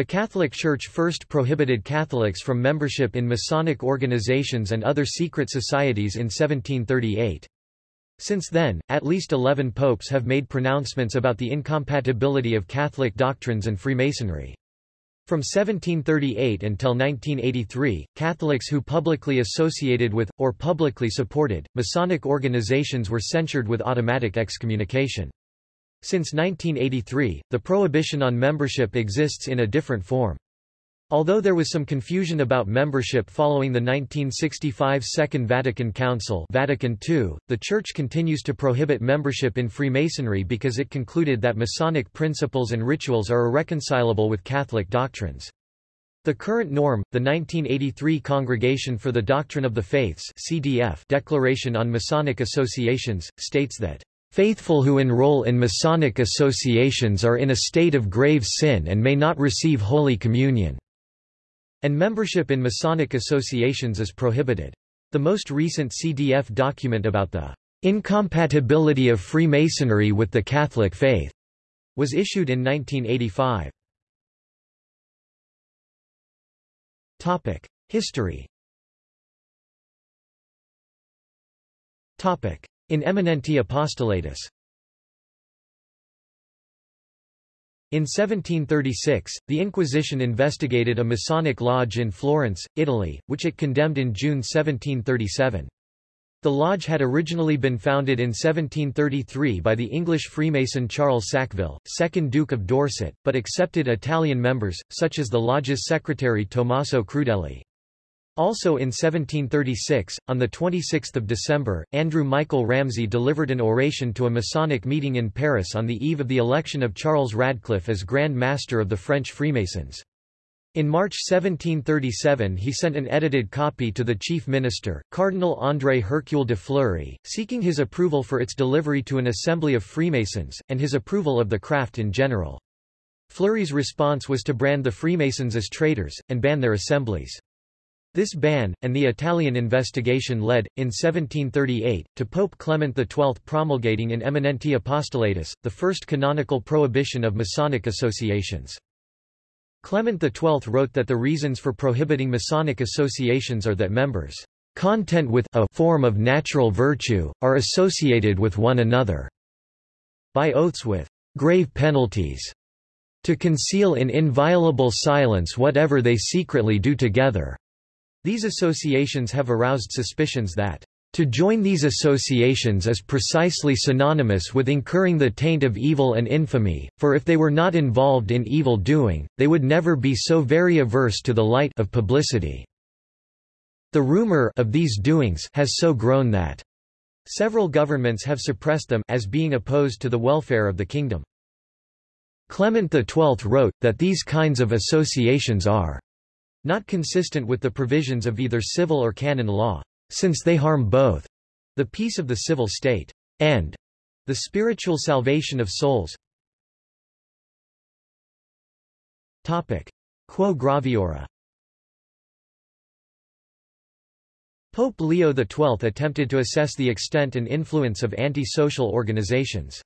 The Catholic Church first prohibited Catholics from membership in Masonic organizations and other secret societies in 1738. Since then, at least eleven popes have made pronouncements about the incompatibility of Catholic doctrines and Freemasonry. From 1738 until 1983, Catholics who publicly associated with, or publicly supported, Masonic organizations were censured with automatic excommunication. Since 1983, the prohibition on membership exists in a different form. Although there was some confusion about membership following the 1965 Second Vatican Council Vatican II, the Church continues to prohibit membership in Freemasonry because it concluded that Masonic principles and rituals are irreconcilable with Catholic doctrines. The current norm, the 1983 Congregation for the Doctrine of the Faiths CDF Declaration on Masonic Associations, states that Faithful who enroll in Masonic associations are in a state of grave sin and may not receive Holy Communion, and membership in Masonic associations is prohibited. The most recent CDF document about the incompatibility of Freemasonry with the Catholic faith was issued in 1985. Topic: History. Topic: in eminenti apostolatus In 1736, the Inquisition investigated a Masonic lodge in Florence, Italy, which it condemned in June 1737. The lodge had originally been founded in 1733 by the English Freemason Charles Sackville, 2nd Duke of Dorset, but accepted Italian members, such as the lodge's secretary Tommaso Crudeli. Also in 1736, on 26 December, Andrew Michael Ramsay delivered an oration to a Masonic meeting in Paris on the eve of the election of Charles Radcliffe as Grand Master of the French Freemasons. In March 1737 he sent an edited copy to the chief minister, Cardinal André Hercule de Fleury, seeking his approval for its delivery to an assembly of Freemasons, and his approval of the craft in general. Fleury's response was to brand the Freemasons as traitors, and ban their assemblies. This ban, and the Italian investigation led, in 1738, to Pope Clement XII promulgating in Eminenti Apostolatus, the first canonical prohibition of Masonic associations. Clement XII wrote that the reasons for prohibiting Masonic associations are that members' content with a form of natural virtue, are associated with one another by oaths with grave penalties to conceal in inviolable silence whatever they secretly do together. These associations have aroused suspicions that to join these associations is precisely synonymous with incurring the taint of evil and infamy, for if they were not involved in evil doing, they would never be so very averse to the light of publicity. The rumor of these doings has so grown that several governments have suppressed them as being opposed to the welfare of the kingdom. Clement XII wrote, that these kinds of associations are not consistent with the provisions of either civil or canon law, since they harm both the peace of the civil state and the spiritual salvation of souls. Topic. Quo graviora Pope Leo XII attempted to assess the extent and influence of anti-social organizations.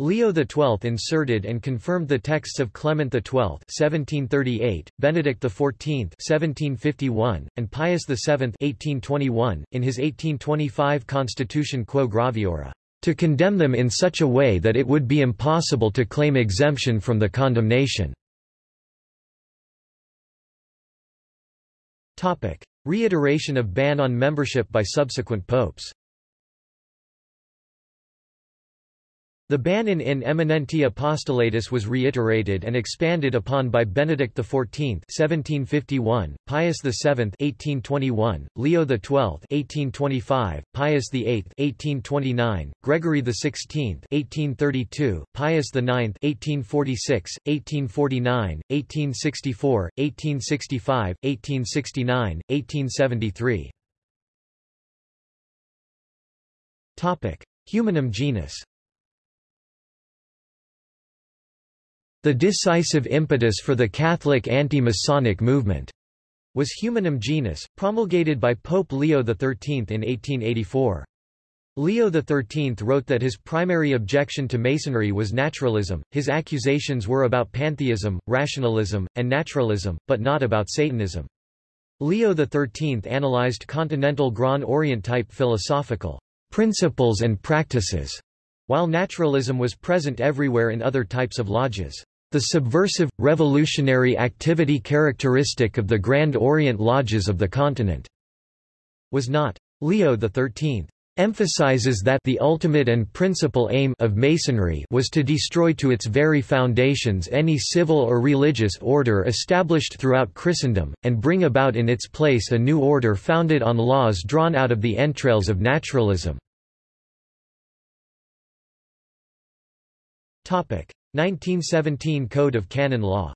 Leo XII inserted and confirmed the texts of Clement XII (1738), Benedict XIV (1751), and Pius VII (1821) in his 1825 Constitution Quo Graviora, to condemn them in such a way that it would be impossible to claim exemption from the condemnation. Topic: Reiteration of ban on membership by subsequent popes. The ban in in eminenti apostolatus was reiterated and expanded upon by Benedict XIV (1751), Pius VII (1821), Leo XII (1825), Pius VIII (1829), Gregory XVI (1832), Pius IX (1846), 1849, 1864, 1865, 1869, 1873. Topic: Humanum genus. The decisive impetus for the Catholic anti-Masonic movement was Humanum Genus, promulgated by Pope Leo XIII in 1884. Leo XIII wrote that his primary objection to Masonry was naturalism, his accusations were about pantheism, rationalism, and naturalism, but not about Satanism. Leo XIII analyzed continental Grand Orient type philosophical principles and practices, while naturalism was present everywhere in other types of lodges. The subversive, revolutionary activity characteristic of the Grand Orient lodges of the continent was not. Leo XIII emphasizes that the ultimate and principal aim of Masonry was to destroy to its very foundations any civil or religious order established throughout Christendom, and bring about in its place a new order founded on laws drawn out of the entrails of naturalism. 1917 Code of Canon Law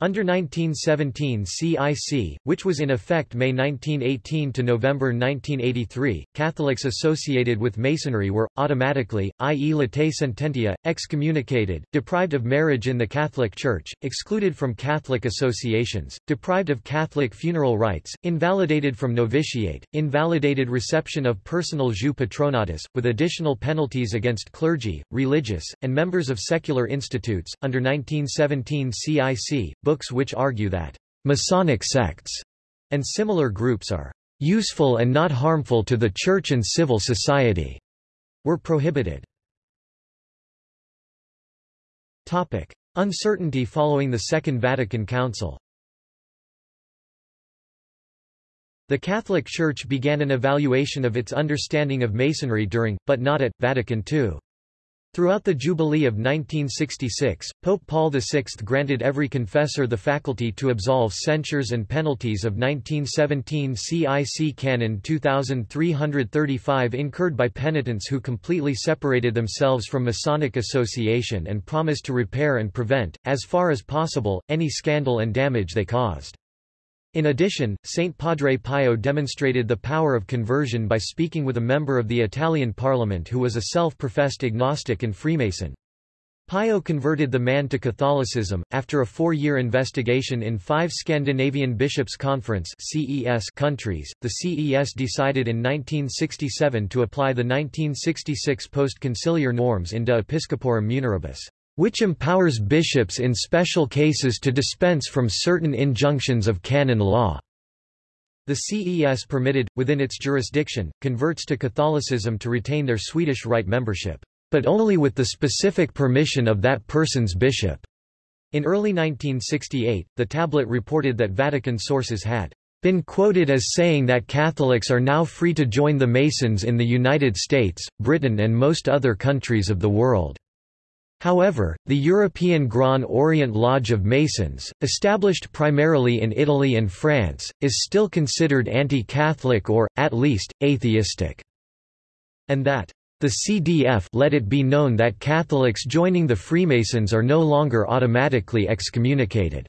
Under 1917 CIC, which was in effect May 1918 to November 1983, Catholics associated with Masonry were, automatically, i.e. latae sententia, excommunicated, deprived of marriage in the Catholic Church, excluded from Catholic associations, deprived of Catholic funeral rites, invalidated from novitiate, invalidated reception of personal jus patronatus, with additional penalties against clergy, religious, and members of secular institutes. Under 1917 CIC, books which argue that Masonic sects and similar groups are useful and not harmful to the church and civil society were prohibited. Topic: Uncertainty following the Second Vatican Council. The Catholic Church began an evaluation of its understanding of Masonry during, but not at, Vatican II. Throughout the Jubilee of 1966, Pope Paul VI granted every confessor the faculty to absolve censures and penalties of 1917 CIC Canon 2335 incurred by penitents who completely separated themselves from Masonic association and promised to repair and prevent, as far as possible, any scandal and damage they caused. In addition, Saint Padre Pio demonstrated the power of conversion by speaking with a member of the Italian parliament who was a self-professed agnostic and Freemason. Pio converted the man to Catholicism, after a four-year investigation in five Scandinavian Bishops' Conference CES countries. The CES decided in 1967 to apply the 1966 post-conciliar norms in De Episcoporum Muneribus which empowers bishops in special cases to dispense from certain injunctions of canon law. The CES permitted, within its jurisdiction, converts to Catholicism to retain their Swedish Rite membership, but only with the specific permission of that person's bishop. In early 1968, the tablet reported that Vatican sources had been quoted as saying that Catholics are now free to join the Masons in the United States, Britain and most other countries of the world. However, the European Grand Orient Lodge of Masons, established primarily in Italy and France, is still considered anti-Catholic or, at least, atheistic. And that the CDF let it be known that Catholics joining the Freemasons are no longer automatically excommunicated.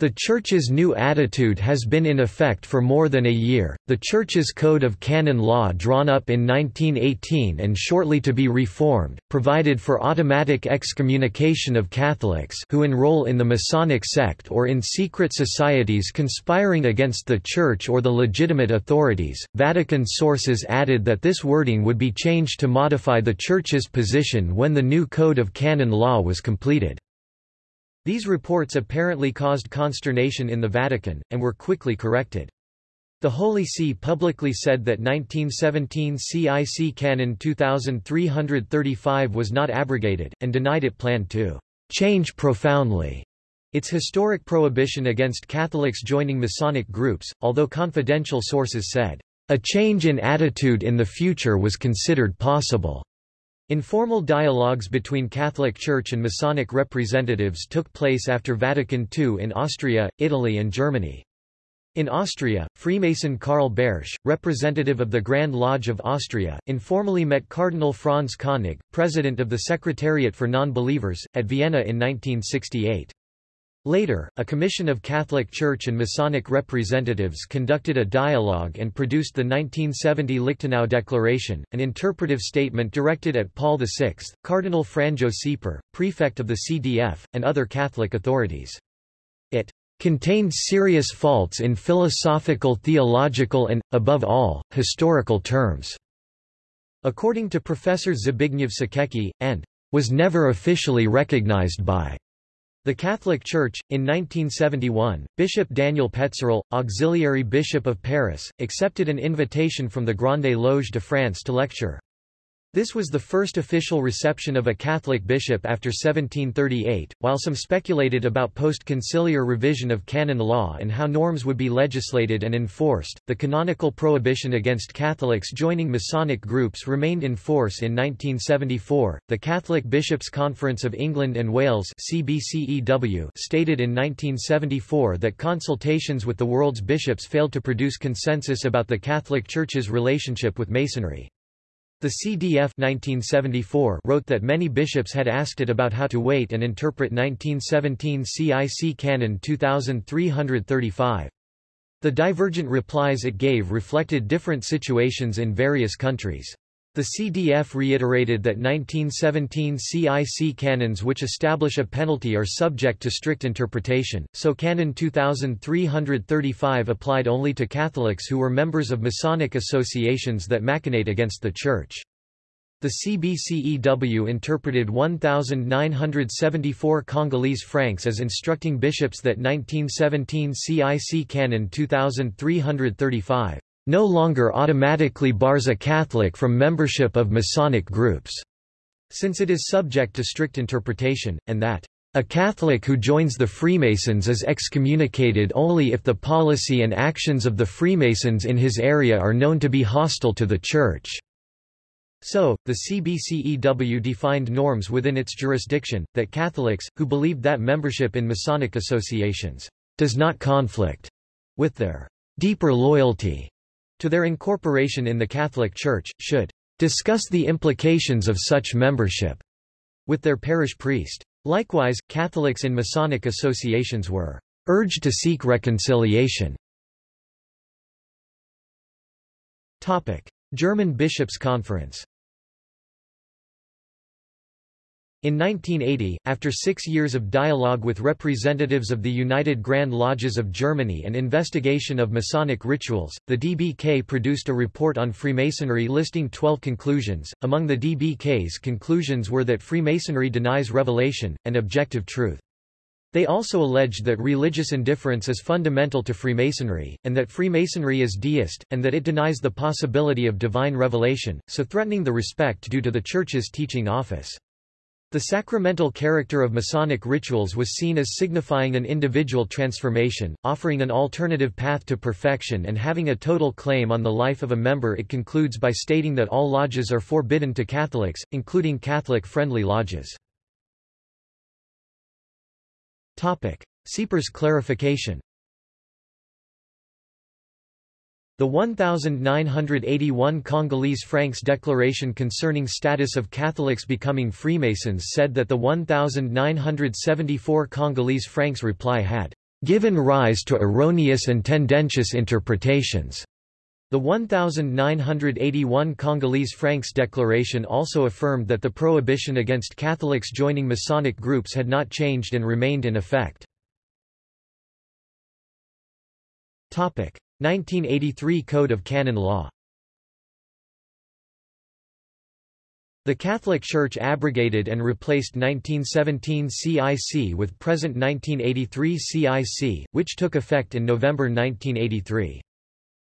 The Church's new attitude has been in effect for more than a year. The Church's Code of Canon Law, drawn up in 1918 and shortly to be reformed, provided for automatic excommunication of Catholics who enroll in the Masonic sect or in secret societies conspiring against the Church or the legitimate authorities. Vatican sources added that this wording would be changed to modify the Church's position when the new Code of Canon Law was completed. These reports apparently caused consternation in the Vatican, and were quickly corrected. The Holy See publicly said that 1917 CIC Canon 2335 was not abrogated, and denied it planned to change profoundly its historic prohibition against Catholics joining Masonic groups, although confidential sources said, a change in attitude in the future was considered possible. Informal dialogues between Catholic Church and Masonic representatives took place after Vatican II in Austria, Italy and Germany. In Austria, Freemason Karl Bartsch, representative of the Grand Lodge of Austria, informally met Cardinal Franz Koenig, president of the Secretariat for Non-Believers, at Vienna in 1968. Later, a commission of Catholic Church and Masonic representatives conducted a dialogue and produced the 1970 Lichtenau Declaration, an interpretive statement directed at Paul VI, Cardinal Franjo Šeper, prefect of the CDF, and other Catholic authorities. It contained serious faults in philosophical theological and, above all, historical terms." According to Professor Zbigniew Siekierski, and was never officially recognized by the Catholic Church. In 1971, Bishop Daniel Pézeril, auxiliary bishop of Paris, accepted an invitation from the Grande Loge de France to lecture. This was the first official reception of a Catholic bishop after 1738, while some speculated about post-conciliar revision of canon law and how norms would be legislated and enforced. The canonical prohibition against Catholics joining Masonic groups remained in force in 1974. The Catholic Bishops' Conference of England and Wales (CBCEW) stated in 1974 that consultations with the world's bishops failed to produce consensus about the Catholic Church's relationship with Masonry. The CDF 1974 wrote that many bishops had asked it about how to wait and interpret 1917 CIC Canon 2335. The divergent replies it gave reflected different situations in various countries. The CDF reiterated that 1917 CIC canons which establish a penalty are subject to strict interpretation, so Canon 2335 applied only to Catholics who were members of Masonic associations that machinate against the Church. The CBCEW interpreted 1974 Congolese francs as instructing bishops that 1917 CIC Canon 2335 no longer automatically bars a Catholic from membership of Masonic groups, since it is subject to strict interpretation, and that a Catholic who joins the Freemasons is excommunicated only if the policy and actions of the Freemasons in his area are known to be hostile to the Church. So, the CBCEW defined norms within its jurisdiction, that Catholics, who believed that membership in Masonic associations does not conflict with their deeper loyalty to their incorporation in the Catholic Church, should discuss the implications of such membership with their parish priest. Likewise, Catholics in Masonic associations were urged to seek reconciliation. German Bishops' Conference In 1980, after six years of dialogue with representatives of the United Grand Lodges of Germany and investigation of Masonic rituals, the DBK produced a report on Freemasonry listing 12 conclusions. Among the DBK's conclusions were that Freemasonry denies revelation, and objective truth. They also alleged that religious indifference is fundamental to Freemasonry, and that Freemasonry is deist, and that it denies the possibility of divine revelation, so threatening the respect due to the Church's teaching office. The sacramental character of Masonic rituals was seen as signifying an individual transformation, offering an alternative path to perfection and having a total claim on the life of a member it concludes by stating that all lodges are forbidden to Catholics, including Catholic-friendly lodges. Topic. Šeper's clarification The 1981 Congolese francs declaration concerning status of Catholics becoming Freemasons said that the 1974 Congolese francs reply had given rise to erroneous and tendentious interpretations. The 1981 Congolese francs declaration also affirmed that the prohibition against Catholics joining Masonic groups had not changed and remained in effect. 1983 Code of Canon Law The Catholic Church abrogated and replaced 1917 CIC with present 1983 CIC, which took effect in November 1983.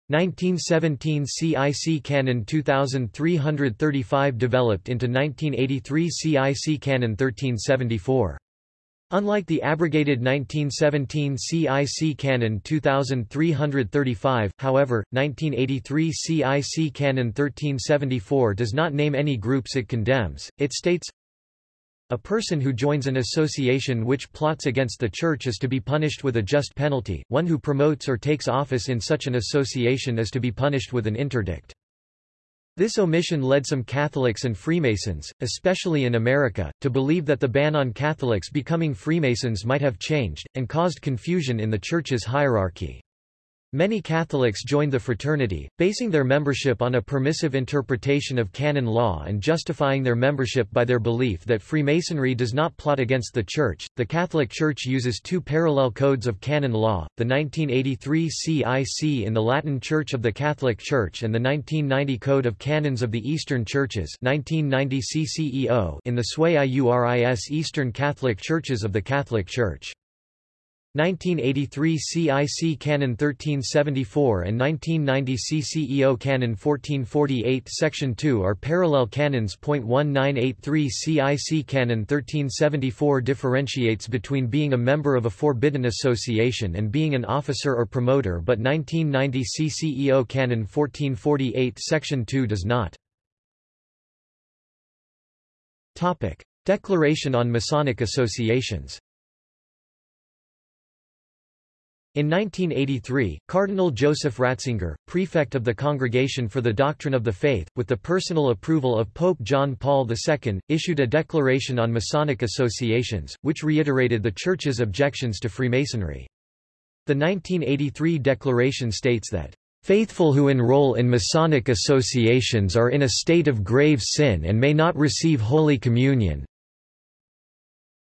1917 CIC Canon 2335 developed into 1983 CIC Canon 1374. Unlike the abrogated 1917 CIC Canon 2335, however, 1983 CIC Canon 1374 does not name any groups it condemns, it states, a person who joins an association which plots against the Church is to be punished with a just penalty, one who promotes or takes office in such an association is to be punished with an interdict. This omission led some Catholics and Freemasons, especially in America, to believe that the ban on Catholics becoming Freemasons might have changed, and caused confusion in the Church's hierarchy. Many Catholics joined the fraternity, basing their membership on a permissive interpretation of canon law and justifying their membership by their belief that Freemasonry does not plot against the Church. The Catholic Church uses two parallel codes of canon law, the 1983 CIC in the Latin Church of the Catholic Church and the 1990 Code of Canons of the Eastern Churches 1990 CCEO in the sui iuris Eastern Catholic Churches of the Catholic Church. 1983 CIC Canon 1374 and 1990 CCEO Canon 1448 Section 2 are parallel canons. 1983 CIC Canon 1374 differentiates between being a member of a forbidden association and being an officer or promoter but 1990 CCEO Canon 1448 Section 2 does not. Declaration on Masonic Associations in 1983, Cardinal Joseph Ratzinger, prefect of the Congregation for the Doctrine of the Faith, with the personal approval of Pope John Paul II, issued a declaration on Masonic associations, which reiterated the Church's objections to Freemasonry. The 1983 declaration states that Faithful who enroll in Masonic associations are in a state of grave sin and may not receive Holy Communion,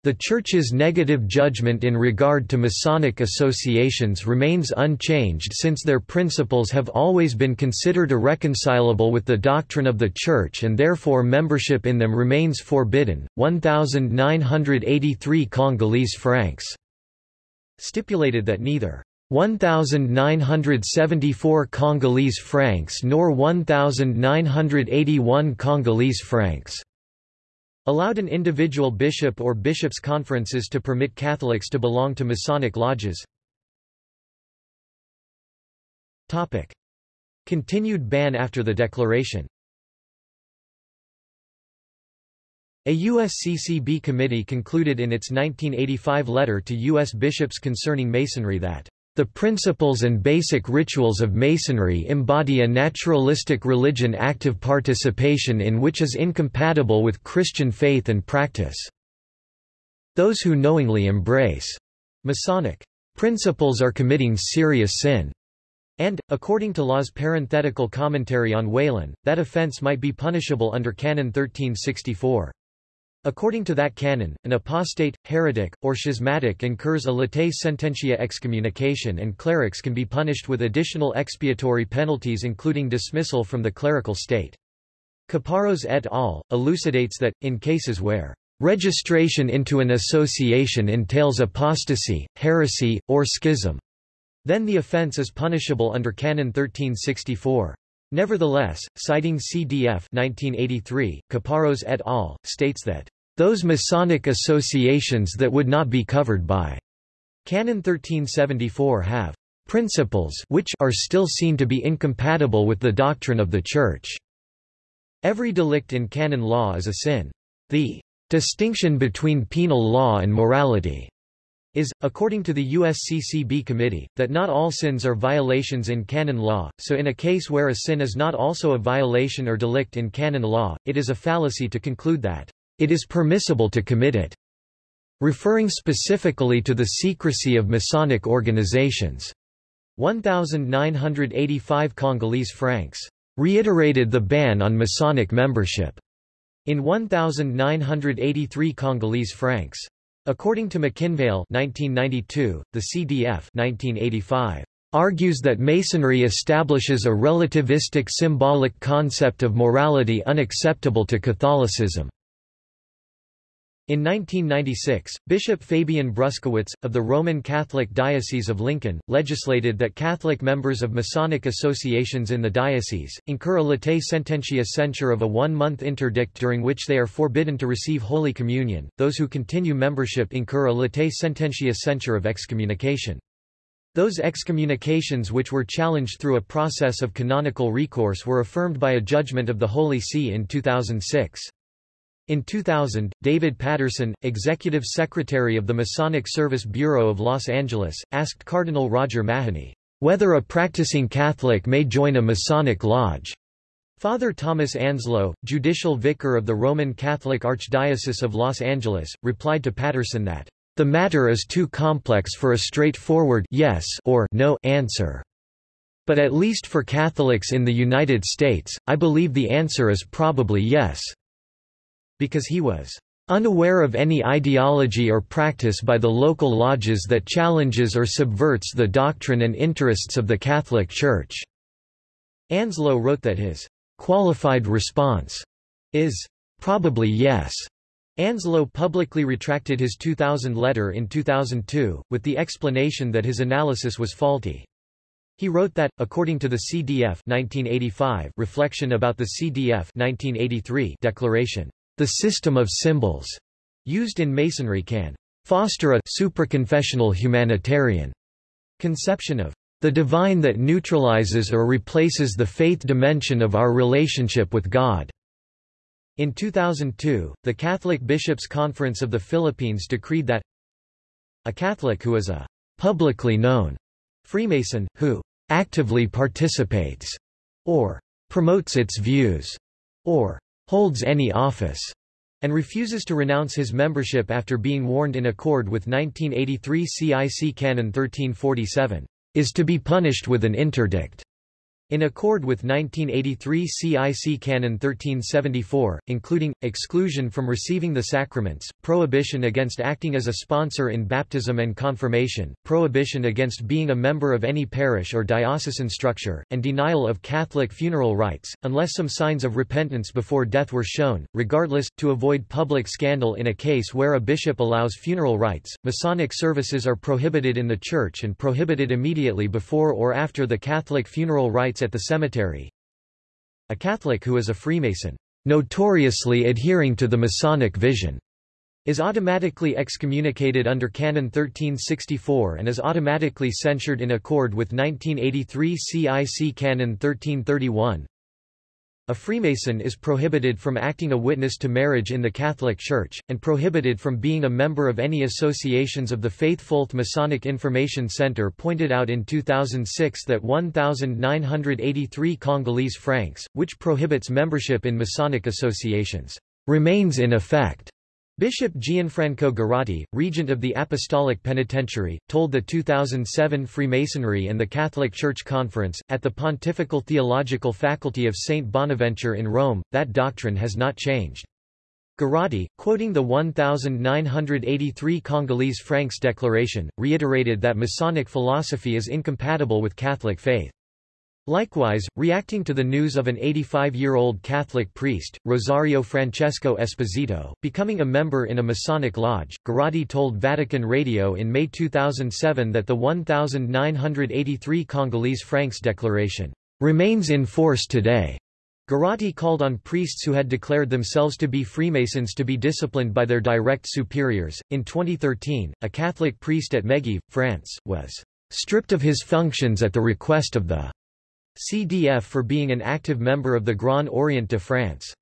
the Church's negative judgment in regard to Masonic associations remains unchanged since their principles have always been considered irreconcilable with the doctrine of the Church and therefore membership in them remains forbidden. 1983 Congolese francs stipulated that neither 1974 Congolese francs nor 1981 Congolese francs allowed an individual bishop or bishops' conferences to permit Catholics to belong to Masonic lodges. Topic. Continued ban after the declaration A USCCB committee concluded in its 1985 letter to U.S. bishops concerning Masonry that the principles and basic rituals of Masonry embody a naturalistic religion active participation in which is incompatible with Christian faith and practice. Those who knowingly embrace Masonic principles are committing serious sin. And, according to Law's parenthetical commentary on Whalen, that offense might be punishable under Canon 1364. According to that canon, an apostate, heretic, or schismatic incurs a latae sententia excommunication and clerics can be punished with additional expiatory penalties including dismissal from the clerical state. Caparros et al. elucidates that, in cases where registration into an association entails apostasy, heresy, or schism, then the offense is punishable under Canon 1364. Nevertheless, citing CDF 1983, Caparros et al., states that, "...those Masonic associations that would not be covered by Canon 1374 have principles which are still seen to be incompatible with the doctrine of the Church." Every delict in canon law is a sin. The distinction between penal law and morality is, according to the USCCB committee, that not all sins are violations in canon law, so in a case where a sin is not also a violation or delict in canon law, it is a fallacy to conclude that it is permissible to commit it, referring specifically to the secrecy of Masonic organizations. 1985 Congolese francs reiterated the ban on Masonic membership in 1983 Congolese francs. According to McKinvale 1992, the CDF 1985 argues that Masonry establishes a relativistic symbolic concept of morality unacceptable to Catholicism. In 1996, Bishop Fabian Bruskewitz, of the Roman Catholic Diocese of Lincoln, legislated that Catholic members of Masonic associations in the diocese, incur a latae sententia censure of a one-month interdict during which they are forbidden to receive Holy Communion. Those who continue membership incur a latae sententia censure of excommunication. Those excommunications which were challenged through a process of canonical recourse were affirmed by a judgment of the Holy See in 2006. In 2000, David Patterson, executive secretary of the Masonic Service Bureau of Los Angeles, asked Cardinal Roger Mahony, whether a practicing Catholic may join a Masonic lodge. Father Thomas Anslow, judicial vicar of the Roman Catholic Archdiocese of Los Angeles, replied to Patterson that, the matter is too complex for a straightforward yes or no answer. But at least for Catholics in the United States, I believe the answer is probably yes. Because he was unaware of any ideology or practice by the local lodges that challenges or subverts the doctrine and interests of the Catholic Church." Anslow wrote that his qualified response is probably yes. Anslow publicly retracted his 2000 letter in 2002, with the explanation that his analysis was faulty. He wrote that, according to the CDF 1985 reflection about the CDF 1983 declaration, the system of symbols used in Masonry can foster a supraconfessional humanitarian conception of the divine that neutralizes or replaces the faith dimension of our relationship with God. In 2002, the Catholic Bishops' Conference of the Philippines decreed that a Catholic who is a publicly known Freemason, who actively participates or promotes its views, or holds any office, and refuses to renounce his membership after being warned in accord with 1983 CIC Canon 1347, is to be punished with an interdict. In accord with 1983 CIC Canon 1374, including, exclusion from receiving the sacraments, prohibition against acting as a sponsor in baptism and confirmation, prohibition against being a member of any parish or diocesan structure, and denial of Catholic funeral rites, unless some signs of repentance before death were shown. Regardless, to avoid public scandal in a case where a bishop allows funeral rites, Masonic services are prohibited in the Church and prohibited immediately before or after the Catholic funeral rites at the cemetery. A Catholic who is a Freemason, notoriously adhering to the Masonic vision, is automatically excommunicated under Canon 1364 and is automatically censured in accord with 1983 CIC Canon 1331. A Freemason is prohibited from acting a witness to marriage in the Catholic Church, and prohibited from being a member of any associations of the Faithful. Masonic Information Center pointed out in 2006 that 1,983 Congolese francs, which prohibits membership in Masonic associations, remains in effect. Bishop Gianfranco Girotti, regent of the Apostolic Penitentiary, told the 2007 Freemasonry and the Catholic Church Conference, at the Pontifical Theological Faculty of St. Bonaventure in Rome, that doctrine has not changed. Girotti, quoting the 1983 Congolese francs declaration, reiterated that Masonic philosophy is incompatible with Catholic faith. Likewise, reacting to the news of an 85-year-old Catholic priest, Rosario Francesco Esposito, becoming a member in a Masonic lodge, Girotti told Vatican Radio in May 2007 that the 1983 Congolese francs declaration remains in force today. Girotti called on priests who had declared themselves to be Freemasons to be disciplined by their direct superiors. In 2013, a Catholic priest at Megève, France, was stripped of his functions at the request of the CDF for being an active member of the Grand Orient de France.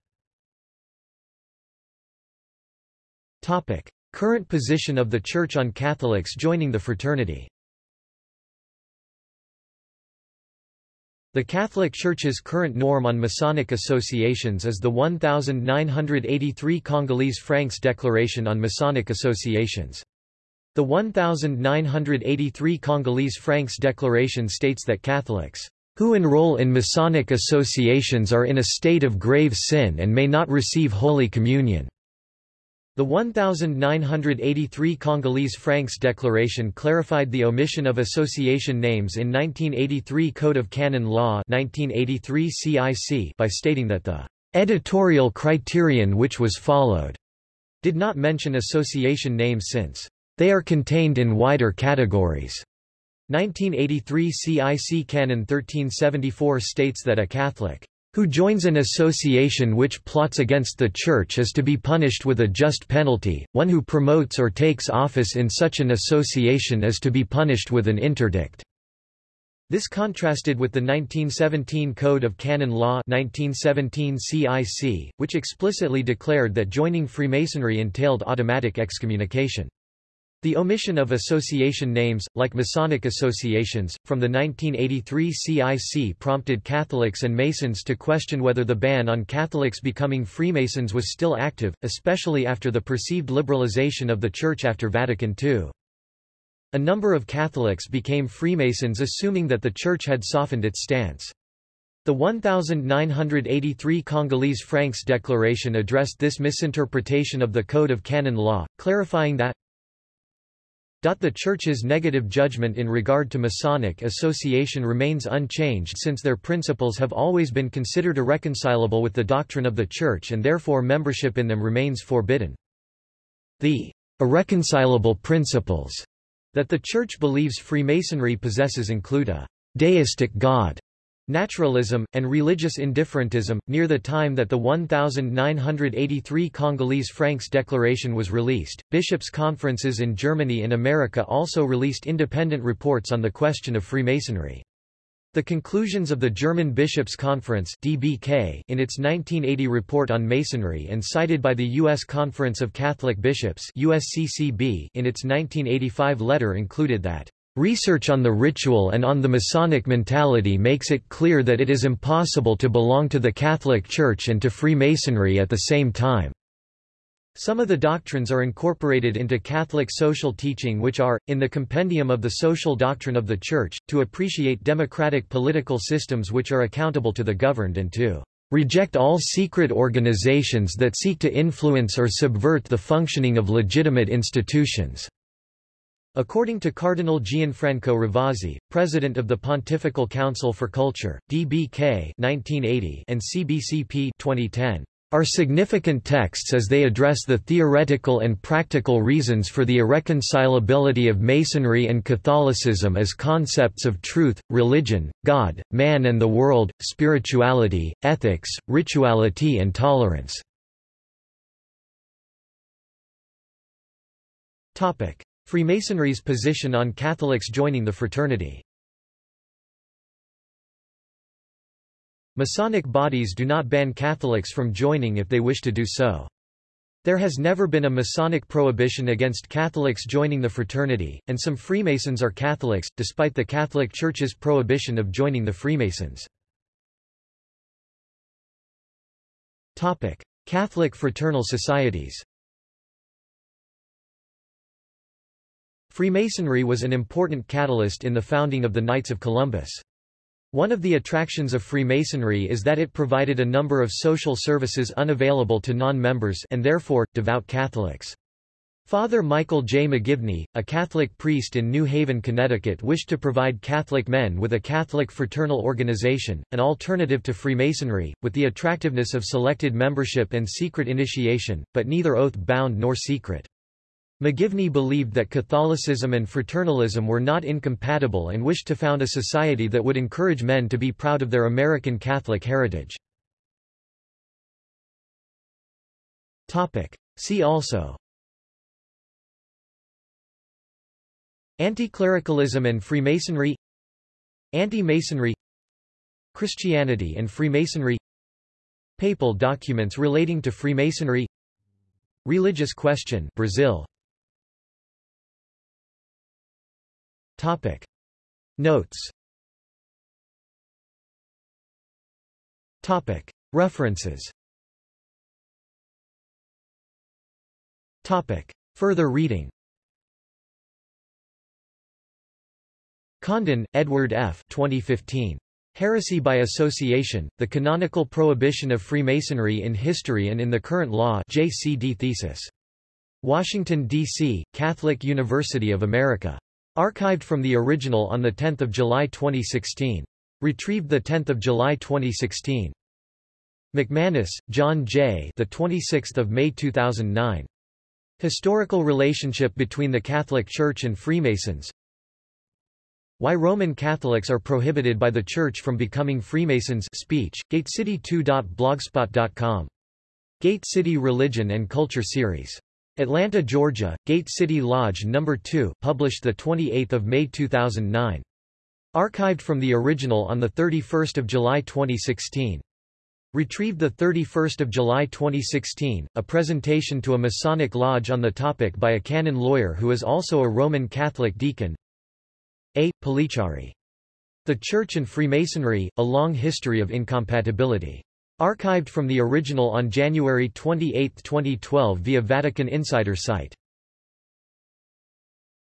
Topic: Current position of the Church on Catholics joining the fraternity. The Catholic Church's current norm on Masonic associations is the 1983 Congolese Francs Declaration on Masonic Associations. The 1983 Congolese Francs Declaration states that Catholics who enroll in Masonic associations are in a state of grave sin and may not receive Holy Communion. The 1983 Congolese Francs Declaration clarified the omission of association names in 1983 Code of Canon Law 1983 CIC by stating that the editorial criterion which was followed did not mention association names since they are contained in wider categories. 1983 CIC Canon 1374 states that a Catholic who joins an association which plots against the Church is to be punished with a just penalty, one who promotes or takes office in such an association is to be punished with an interdict. This contrasted with the 1917 Code of Canon Law 1917 CIC, which explicitly declared that joining Freemasonry entailed automatic excommunication. The omission of association names, like Masonic associations, from the 1983 CIC prompted Catholics and Masons to question whether the ban on Catholics becoming Freemasons was still active, especially after the perceived liberalization of the Church after Vatican II. A number of Catholics became Freemasons assuming that the Church had softened its stance. The 1983 Congolese Franks Declaration addressed this misinterpretation of the Code of Canon Law, clarifying that the Church's negative judgment in regard to Masonic association remains unchanged since their principles have always been considered irreconcilable with the doctrine of the Church and therefore membership in them remains forbidden. The irreconcilable principles that the Church believes Freemasonry possesses include a deistic God Naturalism, and religious indifferentism. Near the time that the 1983 Congolese Franks Declaration was released, bishops' conferences in Germany and America also released independent reports on the question of Freemasonry. The conclusions of the German Bishops' Conference DBK in its 1980 report on Masonry and cited by the U.S. Conference of Catholic Bishops USCCB in its 1985 letter included that Research on the ritual and on the Masonic mentality makes it clear that it is impossible to belong to the Catholic Church and to Freemasonry at the same time. Some of the doctrines are incorporated into Catholic social teaching which are, in the compendium of the social doctrine of the Church, to appreciate democratic political systems which are accountable to the governed and to reject all secret organizations that seek to influence or subvert the functioning of legitimate institutions. According to Cardinal Gianfranco Ravasi, president of the Pontifical Council for Culture, DBK 1980 and CBCP 2010, are significant texts as they address the theoretical and practical reasons for the irreconcilability of Masonry and Catholicism as concepts of truth, religion, God, man and the world, spirituality, ethics, rituality and tolerance. Freemasonry's position on Catholics joining the fraternity Masonic bodies do not ban Catholics from joining if they wish to do so. There has never been a Masonic prohibition against Catholics joining the fraternity, and some Freemasons are Catholics, despite the Catholic Church's prohibition of joining the Freemasons. Catholic fraternal societies Freemasonry was an important catalyst in the founding of the Knights of Columbus. One of the attractions of Freemasonry is that it provided a number of social services unavailable to non-members and therefore, devout Catholics. Father Michael J. McGivney, a Catholic priest in New Haven, Connecticut wished to provide Catholic men with a Catholic fraternal organization, an alternative to Freemasonry, with the attractiveness of selected membership and secret initiation, but neither oath-bound nor secret. McGivney believed that Catholicism and fraternalism were not incompatible and wished to found a society that would encourage men to be proud of their American Catholic heritage. See also. Anti-clericalism and Freemasonry. Anti-Masonry. Christianity and Freemasonry. Papal documents relating to Freemasonry. Religious question Brazil Topic. Notes Topic. References Topic. Further reading Condon, Edward F. 2015. Heresy by Association, The Canonical Prohibition of Freemasonry in History and in the Current Law JCD thesis. Washington, D.C., Catholic University of America. Archived from the original on 10 July 2016. Retrieved 10 July 2016. McManus, John J. The 26th of May 2009. Historical relationship between the Catholic Church and Freemasons. Why Roman Catholics are prohibited by the Church from becoming Freemasons speech, gatecity2.blogspot.com. Gate City Religion and Culture Series Atlanta, Georgia, Gate City Lodge No. 2, published 28 May 2009. Archived from the original on 31 July 2016. Retrieved 31 July 2016, a presentation to a Masonic lodge on the topic by a canon lawyer who is also a Roman Catholic deacon. A. Polichari. The Church and Freemasonry, A Long History of Incompatibility. Archived from the original on January 28, 2012 via Vatican Insider site.